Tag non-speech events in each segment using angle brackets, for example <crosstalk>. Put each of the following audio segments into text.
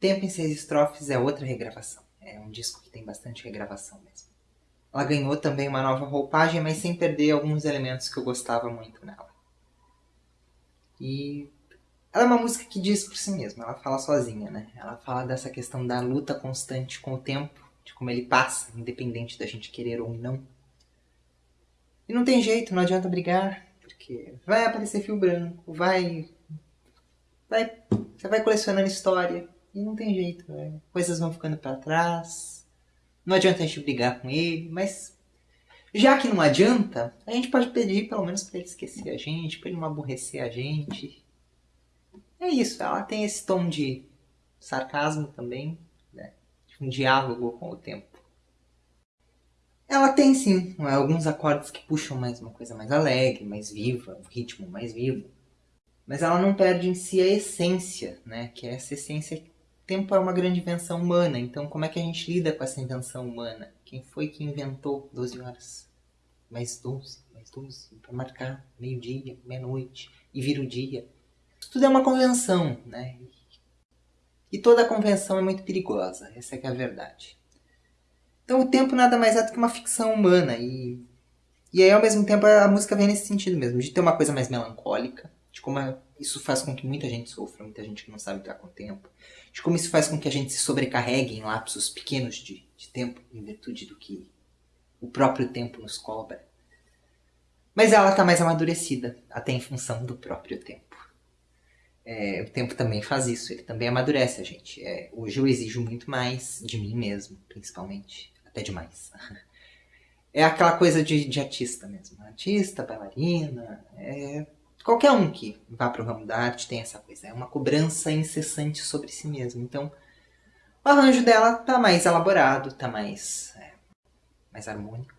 Tempo em Seis Estrofes é outra regravação. É um disco que tem bastante regravação mesmo. Ela ganhou também uma nova roupagem, mas sem perder alguns elementos que eu gostava muito nela. E ela é uma música que diz por si mesma, ela fala sozinha, né? Ela fala dessa questão da luta constante com o tempo, de como ele passa, independente da gente querer ou não. E não tem jeito, não adianta brigar, porque vai aparecer fio branco, vai. vai você vai colecionando história, e não tem jeito, né? coisas vão ficando para trás. Não adianta a gente brigar com ele, mas já que não adianta, a gente pode pedir pelo menos para ele esquecer a gente, para ele não aborrecer a gente. É isso, ela tem esse tom de sarcasmo também, né? Um diálogo com o tempo. Ela tem sim alguns acordes que puxam mais uma coisa mais alegre, mais viva, um ritmo mais vivo. Mas ela não perde em si a essência, né? Que é essa essência. Tempo é uma grande invenção humana, então como é que a gente lida com essa invenção humana? Quem foi que inventou 12 horas? Mais 12, mais 12, para marcar meio-dia, meia-noite, e vira o dia tudo é uma convenção, né? E toda convenção é muito perigosa, essa é, é a verdade. Então o tempo nada mais é do que uma ficção humana e e aí ao mesmo tempo a música vem nesse sentido mesmo, de ter uma coisa mais melancólica, de como isso faz com que muita gente sofra, muita gente que não sabe lidar com o tempo, de como isso faz com que a gente se sobrecarregue em lapsos pequenos de, de tempo, em virtude do que o próprio tempo nos cobra. Mas ela está mais amadurecida, até em função do próprio tempo. É, o tempo também faz isso, ele também amadurece a gente. É, hoje eu exijo muito mais de mim mesmo, principalmente, até demais. <laughs> É aquela coisa de, de artista mesmo. Artista, bailarina, é, qualquer um que vá para o ramo da arte tem essa coisa. É uma cobrança incessante sobre si mesmo. Então, o arranjo dela tá mais elaborado, tá mais, é, mais harmônico.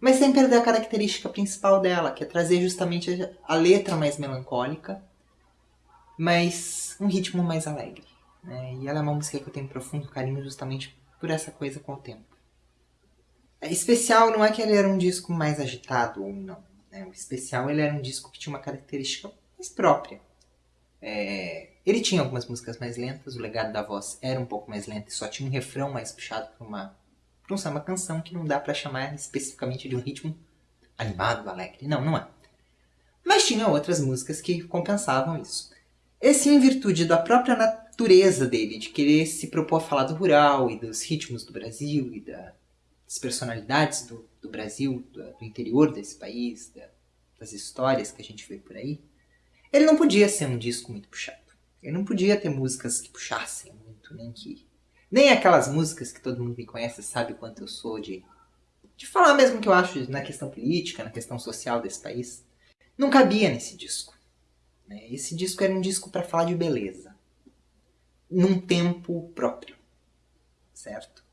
Mas sem perder a característica principal dela, que é trazer justamente a letra mais melancólica mas um ritmo mais alegre. Né? E ela é uma música que eu tenho profundo carinho justamente por essa coisa com o tempo. É, especial não é que ele era um disco mais agitado ou não. Né? O especial ele era um disco que tinha uma característica mais própria. É, ele tinha algumas músicas mais lentas, o legado da voz era um pouco mais lento e só tinha um refrão mais puxado para uma, pra um samba canção que não dá para chamar especificamente de um ritmo animado, alegre. Não, não é. Mas tinha outras músicas que compensavam isso. Esse em virtude da própria natureza dele, de querer se propor a falar do rural e dos ritmos do Brasil e da, das personalidades do, do Brasil, do, do, interior desse país, da, das histórias que a gente vê por aí, ele não podia ser um disco muito puxado. Ele não podia ter músicas que puxassem muito, nem que... Nem aquelas músicas que todo mundo me conhece sabe quanto eu sou de... De falar mesmo que eu acho na questão política, na questão social desse país. Não cabia nesse disco. Né? Esse disco era um disco para falar de beleza, num tempo próprio, certo?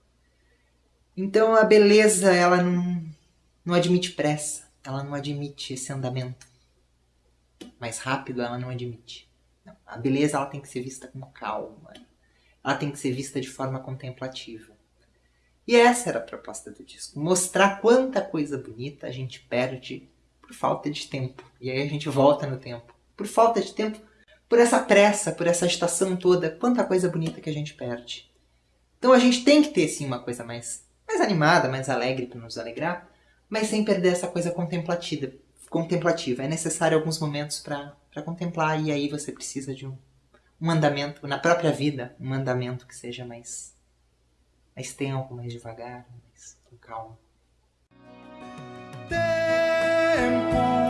Então a beleza ela não, não admite pressa, ela não admite esse andamento mais rápido, ela não admite. Não. A beleza ela tem que ser vista com calma, ela tem que ser vista de forma contemplativa. E essa era a proposta do disco, mostrar quanta coisa bonita a gente perde por falta de tempo. E aí a gente volta no tempo por falta de tempo, por essa pressa, por essa agitação toda, quanta coisa bonita que a gente perde. Então a gente tem que ter sim uma coisa mais, mais animada, mais alegre para nos alegrar, mas sem perder essa coisa contemplativa. contemplativa. É necessário alguns momentos para contemplar e aí você precisa de um, um andamento na própria vida, um andamento que seja mais, mais tempo, mais devagar, mais com calma. Tempo